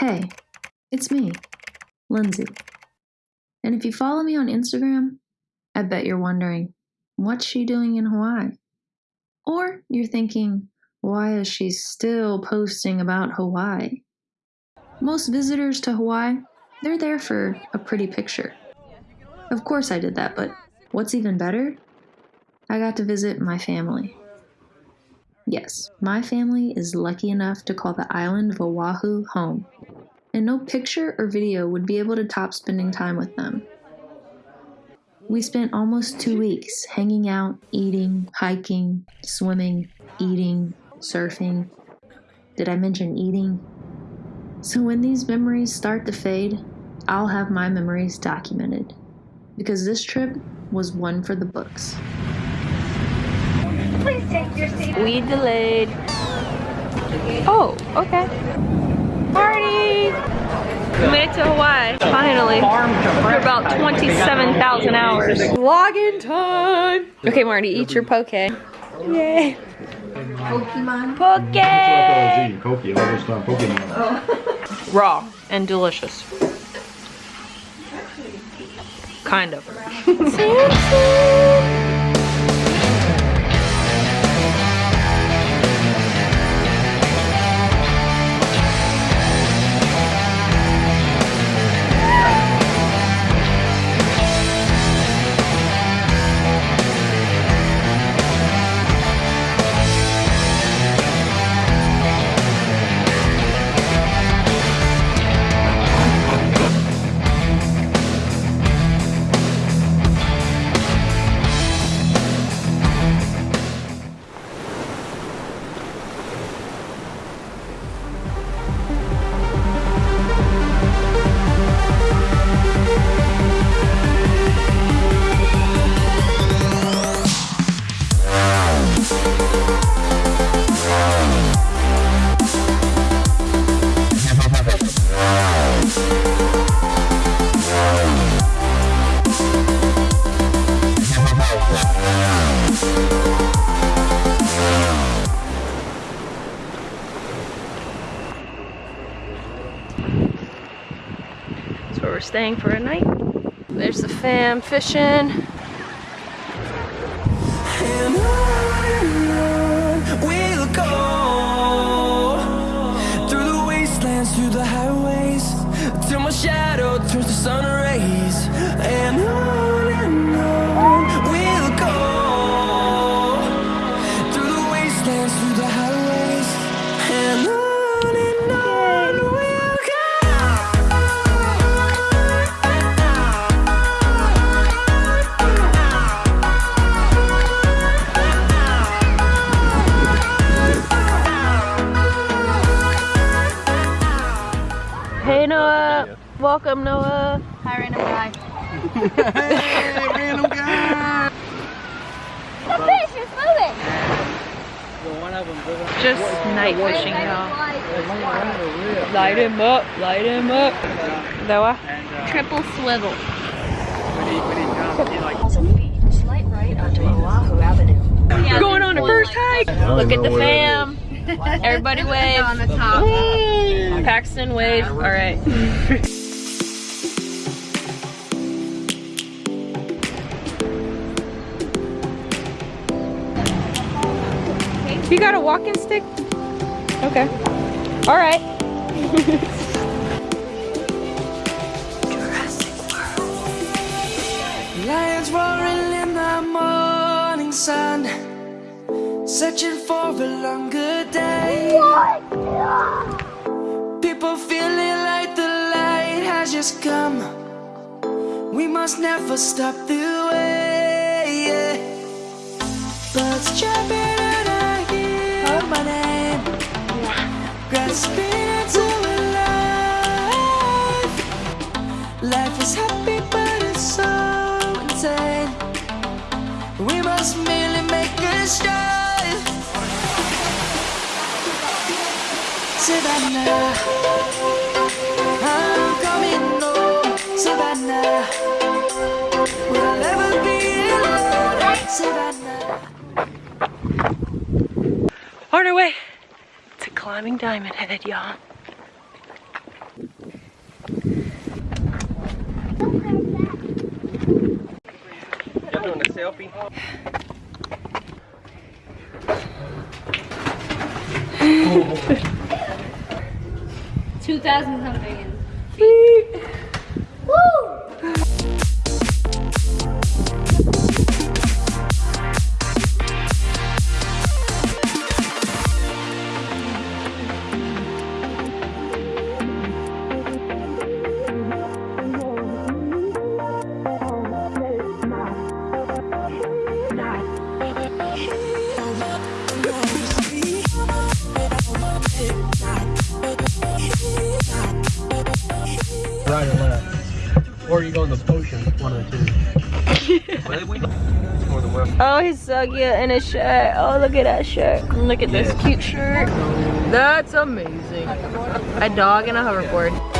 Hey, it's me, Lindsay. And if you follow me on Instagram, I bet you're wondering, what's she doing in Hawaii? Or you're thinking, why is she still posting about Hawaii? Most visitors to Hawaii, they're there for a pretty picture. Of course I did that, but what's even better? I got to visit my family. Yes, my family is lucky enough to call the island of Oahu home, and no picture or video would be able to top spending time with them. We spent almost two weeks hanging out, eating, hiking, swimming, eating, surfing. Did I mention eating? So when these memories start to fade, I'll have my memories documented. Because this trip was one for the books. Please take your seat. We delayed. Oh, okay. Party! We made it to Hawaii, finally. For about 27,000 hours. Vlogging time! Okay, Marty, eat your poke. Yay! Pokemon? Poke! Koki, all this time, Pokemon. Raw and delicious. Kind of. we're staying for a night. There's the fam fishing. Through the highways Till my shadow turns to sun Hey Noah! Welcome Noah! Hi, random guy. Hey, random guy! The fish is moving. Just night fishing y'all. Light him up, light him up. Noah? Triple swivel. Slight right onto Oahu Avenue. Going on a first hike! Look at the fam! Everybody wave! on the top. Paxton wave, alright. You got a walking stick? Okay. Alright. Lions roaring in the morning sun, searching for a longer day. People feeling like the light has just come. We must never stop the way. Birds jumping and I hear my name, grasping into life. Life is happy, but it's so insane. We must merely make a start. Savannah, I'm coming home, Savannah. Will I ever be alone, Savannah? On our way to climbing Diamond Head, y'all. Selfie? Two thousand something. Or you go in the potion, one or two. More than one. Oh, he's so cute in his shirt. Oh, look at that shirt. Look at this cute shirt. That's amazing. A dog and a hoverboard.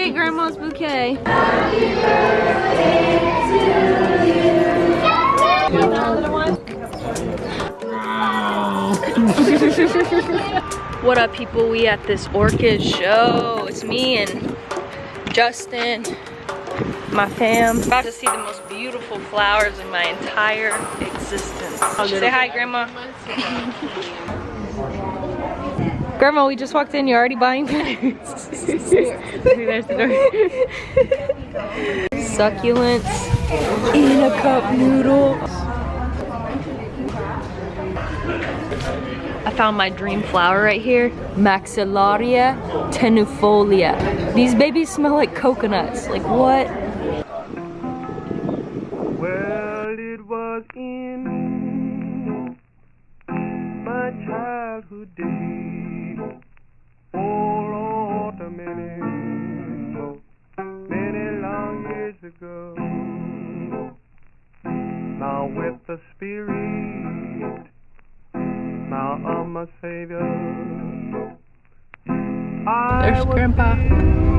at grandma's bouquet. what up people? We at this orchid show. It's me and Justin, my fam. About to see the most beautiful flowers in my entire existence. Say hi, Grandma. Grandma, we just walked in. You're already buying. There's the door. Succulents in a cup noodle. I found my dream flower right here. Maxillaria tenuifolia. These babies smell like coconuts. Like what? Well, it was in my childhood days. Ago. Now with the Spirit, now I'm a Savior. I There's Grandpa.